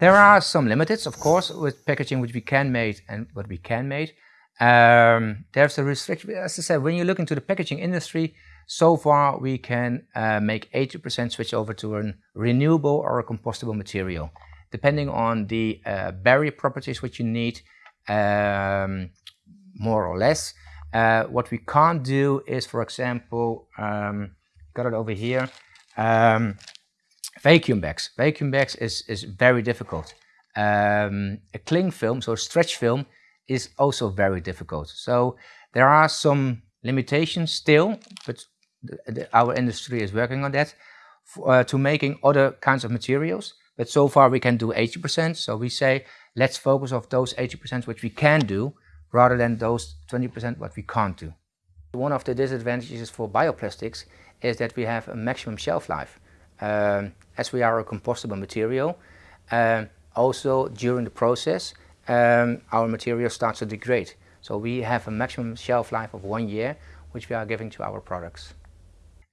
There are some limits, of course, with packaging which we can make and what we can make. Um, there's a restriction, as I said, when you look into the packaging industry, so far we can uh, make 80% switch over to a renewable or a compostable material, depending on the uh, barrier properties which you need, um, more or less. Uh, what we can't do is, for example, um, got it over here, um, vacuum bags. Vacuum bags is, is very difficult. Um, a cling film, so stretch film, is also very difficult. So there are some limitations still, but the, the, our industry is working on that uh, to making other kinds of materials. But so far we can do 80%. So we say, let's focus on those 80% which we can do rather than those 20% what we can't do. One of the disadvantages for bioplastics is that we have a maximum shelf life. Um, as we are a compostable material, um, also during the process, um, our material starts to degrade. So we have a maximum shelf life of one year, which we are giving to our products.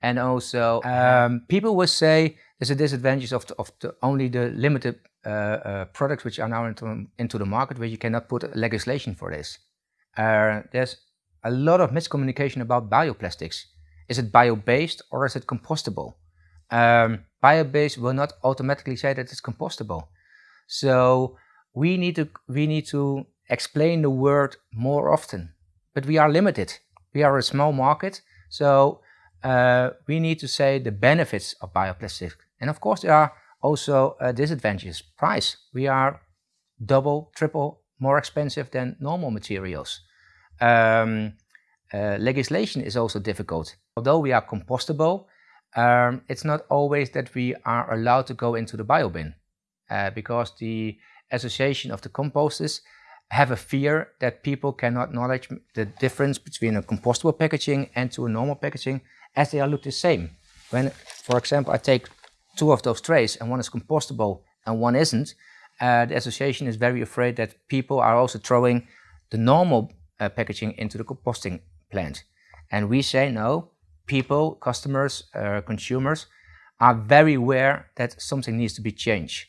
And also, um, people will say there's a disadvantage of, the, of the, only the limited uh, uh, products which are now into, into the market where you cannot put legislation for this. Uh, there's a lot of miscommunication about bioplastics. Is it bio-based or is it compostable? Um, bio-based will not automatically say that it's compostable. So we need to we need to explain the word more often. But we are limited. We are a small market, so uh, we need to say the benefits of bioplastics. And of course, there are also uh, disadvantages. Price. We are double, triple more expensive than normal materials. Um, uh, legislation is also difficult. Although we are compostable, um, it's not always that we are allowed to go into the biobin uh, because the association of the composters have a fear that people cannot knowledge the difference between a compostable packaging and to a normal packaging as they are look the same. When, for example, I take two of those trays and one is compostable and one isn't, uh, the association is very afraid that people are also throwing the normal uh, packaging into the composting plant. And we say no, people, customers, uh, consumers are very aware that something needs to be changed.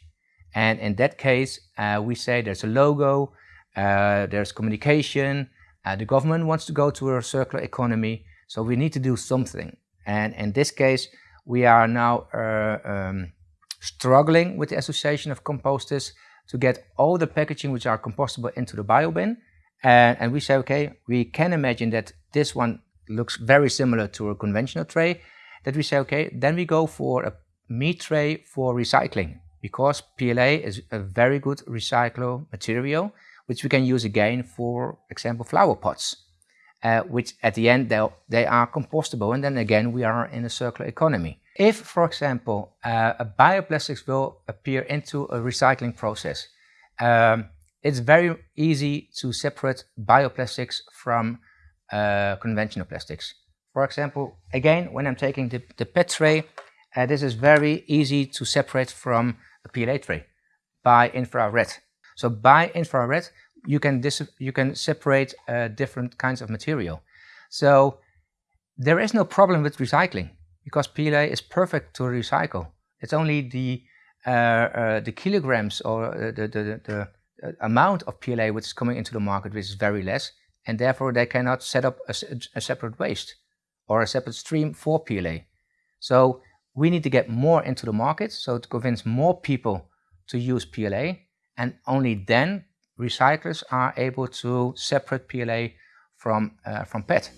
And in that case, uh, we say there's a logo, uh, there's communication, uh, the government wants to go to a circular economy, so we need to do something. And in this case, we are now uh, um, struggling with the Association of Composters to get all the packaging which are compostable into the biobin. And, and we say, okay, we can imagine that this one looks very similar to a conventional tray, that we say, okay, then we go for a meat tray for recycling because PLA is a very good recyclable material, which we can use again for example flower pots, uh, which at the end they, are compostable and then again we are in a circular economy. If, for example, uh, a bioplastics will appear into a recycling process, um, it's very easy to separate bioplastics from uh, conventional plastics. For example, again, when I'm taking the, the PET tray, uh, this is very easy to separate from a PLA tray by infrared. So by infrared, you can, you can separate uh, different kinds of material. So there is no problem with recycling because PLA is perfect to recycle. It's only the, uh, uh, the kilograms or the, the, the, the amount of PLA which is coming into the market which is very less and therefore they cannot set up a, a, separate waste or a separate stream for PLA. So we need to get more into the market, so to convince more people to use PLA, and only then recyclers are able to separate PLA from, uh, from PET.